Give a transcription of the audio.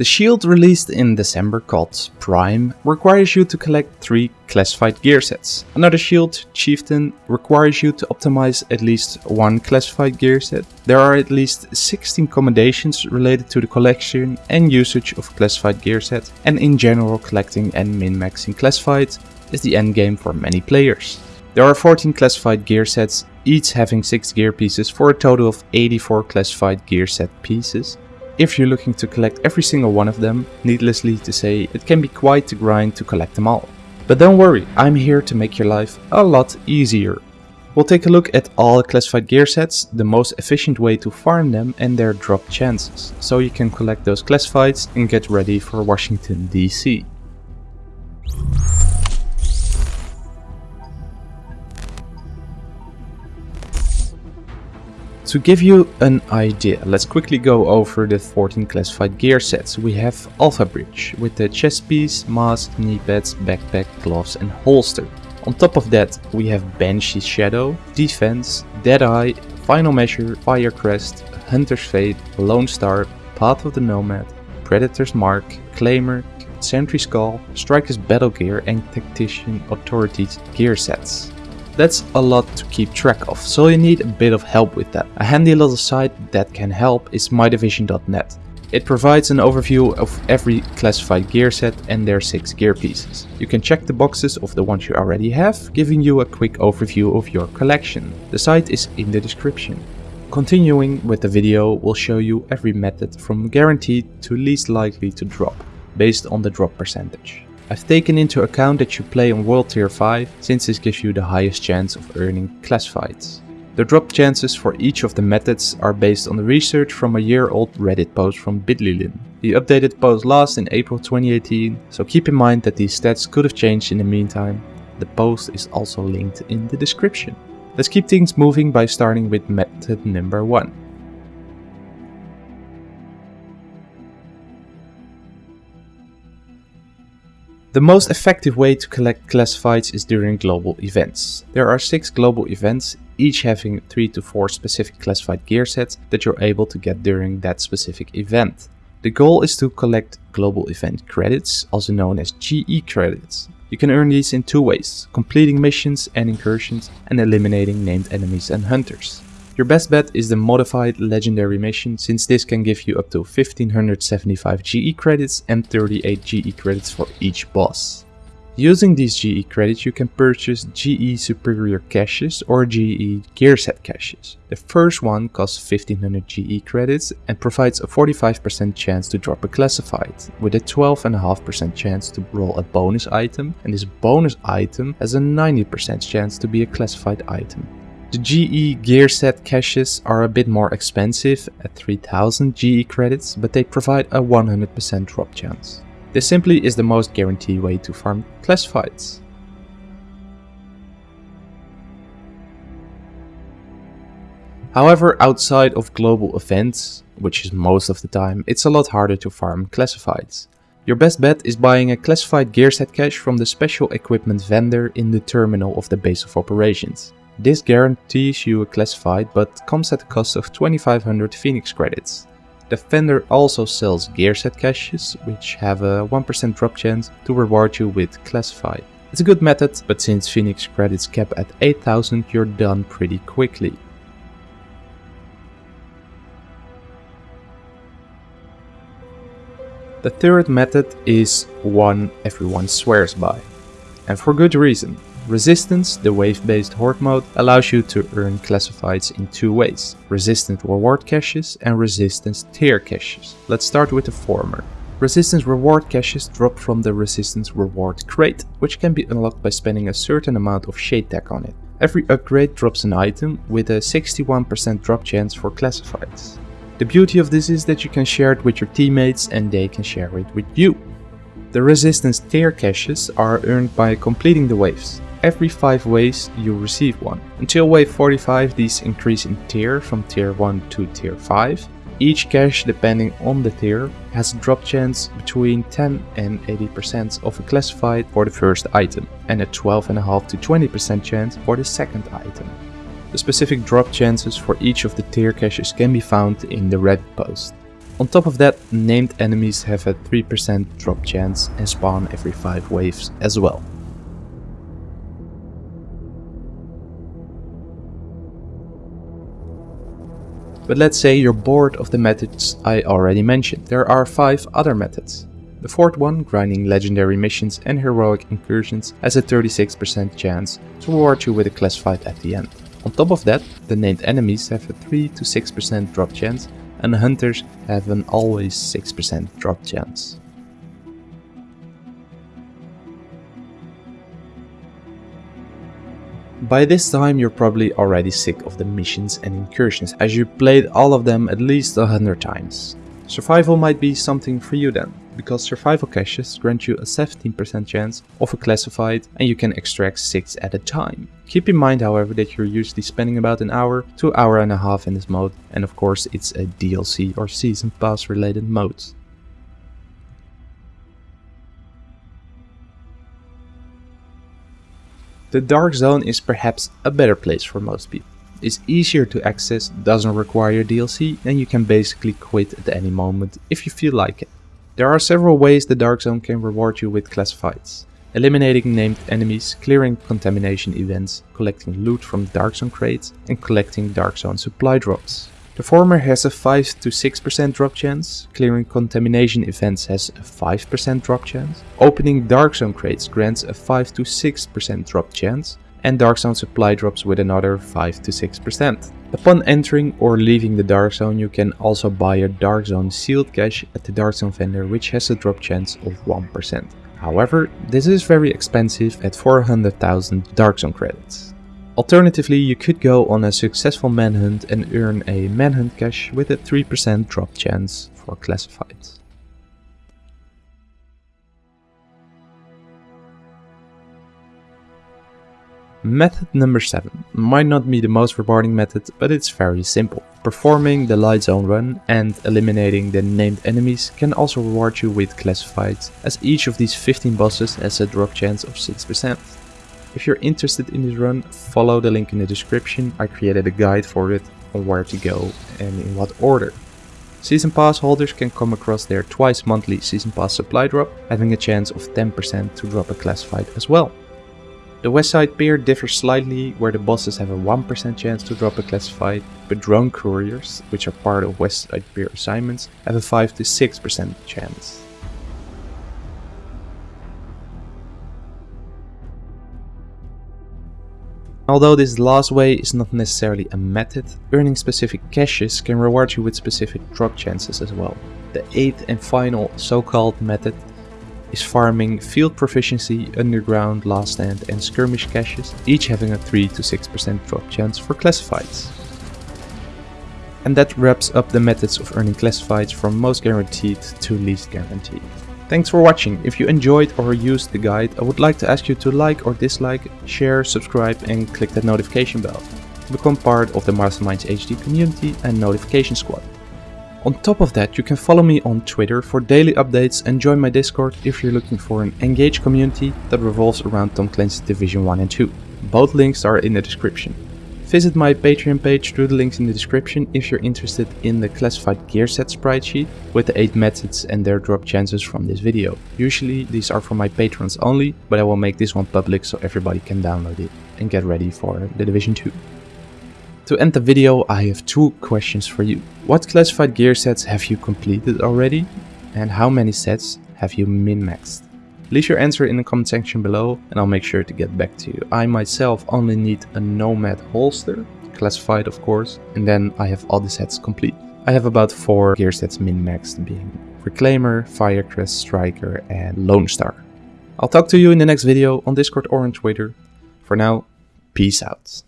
The shield released in December called Prime requires you to collect 3 classified gear sets. Another shield, Chieftain, requires you to optimize at least one classified gear set. There are at least 16 commendations related to the collection and usage of classified gear set and in general collecting and min-maxing classified is the endgame for many players. There are 14 classified gear sets, each having 6 gear pieces for a total of 84 classified gear set pieces. If you're looking to collect every single one of them, needlessly to say, it can be quite the grind to collect them all. But don't worry, I'm here to make your life a lot easier. We'll take a look at all classified gear sets, the most efficient way to farm them and their drop chances, so you can collect those classifieds and get ready for Washington DC. To give you an idea, let's quickly go over the 14 classified gear sets. We have Alpha Bridge with the chest piece, mask, knee pads, backpack, gloves and holster. On top of that we have Banshee's Shadow, Defense, Deadeye, Final Measure, Fire Crest, Hunter's Faith, Lone Star, Path of the Nomad, Predator's Mark, Claimer, Sentry's Call, Striker's Battle Gear and Tactician Authority's gear sets. That's a lot to keep track of, so you need a bit of help with that. A handy little site that can help is mydivision.net. It provides an overview of every classified gear set and their 6 gear pieces. You can check the boxes of the ones you already have, giving you a quick overview of your collection. The site is in the description. Continuing with the video, we'll show you every method from guaranteed to least likely to drop, based on the drop percentage. I've taken into account that you play on World Tier 5 since this gives you the highest chance of earning classifieds. The drop chances for each of the methods are based on the research from a year old Reddit post from Bitlilin. The updated post last in April 2018, so keep in mind that these stats could have changed in the meantime. The post is also linked in the description. Let's keep things moving by starting with method number 1. The most effective way to collect classifieds is during global events. There are 6 global events, each having 3 to 4 specific classified gear sets that you're able to get during that specific event. The goal is to collect global event credits, also known as GE credits. You can earn these in two ways, completing missions and incursions and eliminating named enemies and hunters. Your best bet is the modified legendary mission since this can give you up to 1575 GE credits and 38 GE credits for each boss. Using these GE credits you can purchase GE Superior caches or GE Gear Set caches. The first one costs 1500 GE credits and provides a 45% chance to drop a classified, with a 12.5% chance to roll a bonus item and this bonus item has a 90% chance to be a classified item. The GE gear set caches are a bit more expensive at 3000 GE credits, but they provide a 100% drop chance. This simply is the most guaranteed way to farm classifieds. However, outside of global events, which is most of the time, it's a lot harder to farm classifieds. Your best bet is buying a classified gear set cache from the special equipment vendor in the terminal of the base of operations. This guarantees you a classified but comes at the cost of 2500 Phoenix credits. The vendor also sells gear set caches, which have a 1% drop chance to reward you with classified. It's a good method, but since Phoenix credits cap at 8000 you're done pretty quickly. The third method is one everyone swears by. And for good reason. Resistance, the wave-based horde mode, allows you to earn classifieds in two ways. Resistance reward caches and resistance tier caches. Let's start with the former. Resistance reward caches drop from the resistance reward crate, which can be unlocked by spending a certain amount of shade tech on it. Every upgrade drops an item with a 61% drop chance for classifieds. The beauty of this is that you can share it with your teammates and they can share it with you. The resistance tier caches are earned by completing the waves. Every 5 waves you receive one. Until wave 45 these increase in tier from tier 1 to tier 5. Each cache depending on the tier has a drop chance between 10 and 80% of a classified for the first item and a 12.5 to 20% chance for the second item. The specific drop chances for each of the tier caches can be found in the Reddit post. On top of that, named enemies have a 3% drop chance and spawn every 5 waves as well. But let's say you're bored of the methods I already mentioned. There are 5 other methods. The fourth one, grinding legendary missions and heroic incursions, has a 36% chance to reward you with a classified at the end. On top of that, the named enemies have a 3 to 6% drop chance and hunters have an always 6% drop chance. By this time you're probably already sick of the missions and incursions as you played all of them at least a hundred times. Survival might be something for you then because survival caches grant you a 17% chance of a classified and you can extract 6 at a time. Keep in mind however that you're usually spending about an hour to hour and a half in this mode and of course it's a DLC or season pass related mode. The Dark Zone is perhaps a better place for most people. It's easier to access, doesn't require DLC and you can basically quit at any moment if you feel like it. There are several ways the Dark Zone can reward you with classifieds. Eliminating named enemies, clearing contamination events, collecting loot from Dark Zone crates, and collecting Dark Zone supply drops. The former has a 5 to 6% drop chance, clearing contamination events has a 5% drop chance, opening Dark Zone crates grants a 5 to 6% drop chance, and Dark Zone supply drops with another 5 to 6%. Upon entering or leaving the Dark Zone you can also buy a Dark Zone sealed cache at the Dark Zone vendor which has a drop chance of 1%. However, this is very expensive at 400,000 Dark Zone credits. Alternatively, you could go on a successful manhunt and earn a manhunt cache with a 3% drop chance for classifieds. Method number 7 might not be the most rewarding method, but it's very simple. Performing the light zone run and eliminating the named enemies can also reward you with classifieds, as each of these 15 bosses has a drop chance of 6%. If you're interested in this run, follow the link in the description, I created a guide for it on where to go and in what order. Season Pass holders can come across their twice monthly Season Pass supply drop, having a chance of 10% to drop a classified as well. The Westside Pier differs slightly where the bosses have a 1% chance to drop a classified, but drone couriers, which are part of Westside Pier assignments, have a 5 to 6% chance. Although this last way is not necessarily a method, earning specific caches can reward you with specific drop chances as well. The eighth and final so-called method is farming field proficiency, underground, last stand and skirmish caches, each having a 3 to 6% drop chance for classifieds. And that wraps up the methods of earning classifieds from most guaranteed to least guaranteed. Thanks for watching. If you enjoyed or used the guide, I would like to ask you to like or dislike, share, subscribe and click that notification bell to become part of the Masterminds HD community and notification squad. On top of that, you can follow me on Twitter for daily updates and join my Discord if you're looking for an engaged community that revolves around Tom Clancy's Division 1 and 2. Both links are in the description. Visit my Patreon page through the links in the description if you're interested in the classified gear set spreadsheet with the 8 methods and their drop chances from this video. Usually these are for my patrons only, but I will make this one public so everybody can download it and get ready for the Division 2. To end the video, I have two questions for you. What classified gear sets have you completed already? And how many sets have you min-maxed? Leave your answer in the comment section below and I'll make sure to get back to you. I myself only need a Nomad holster, classified of course, and then I have all the sets complete. I have about 4 gear sets min-maxed being Reclaimer, Firecrest, Striker and Lone Star. I'll talk to you in the next video on Discord or on Twitter. For now, peace out.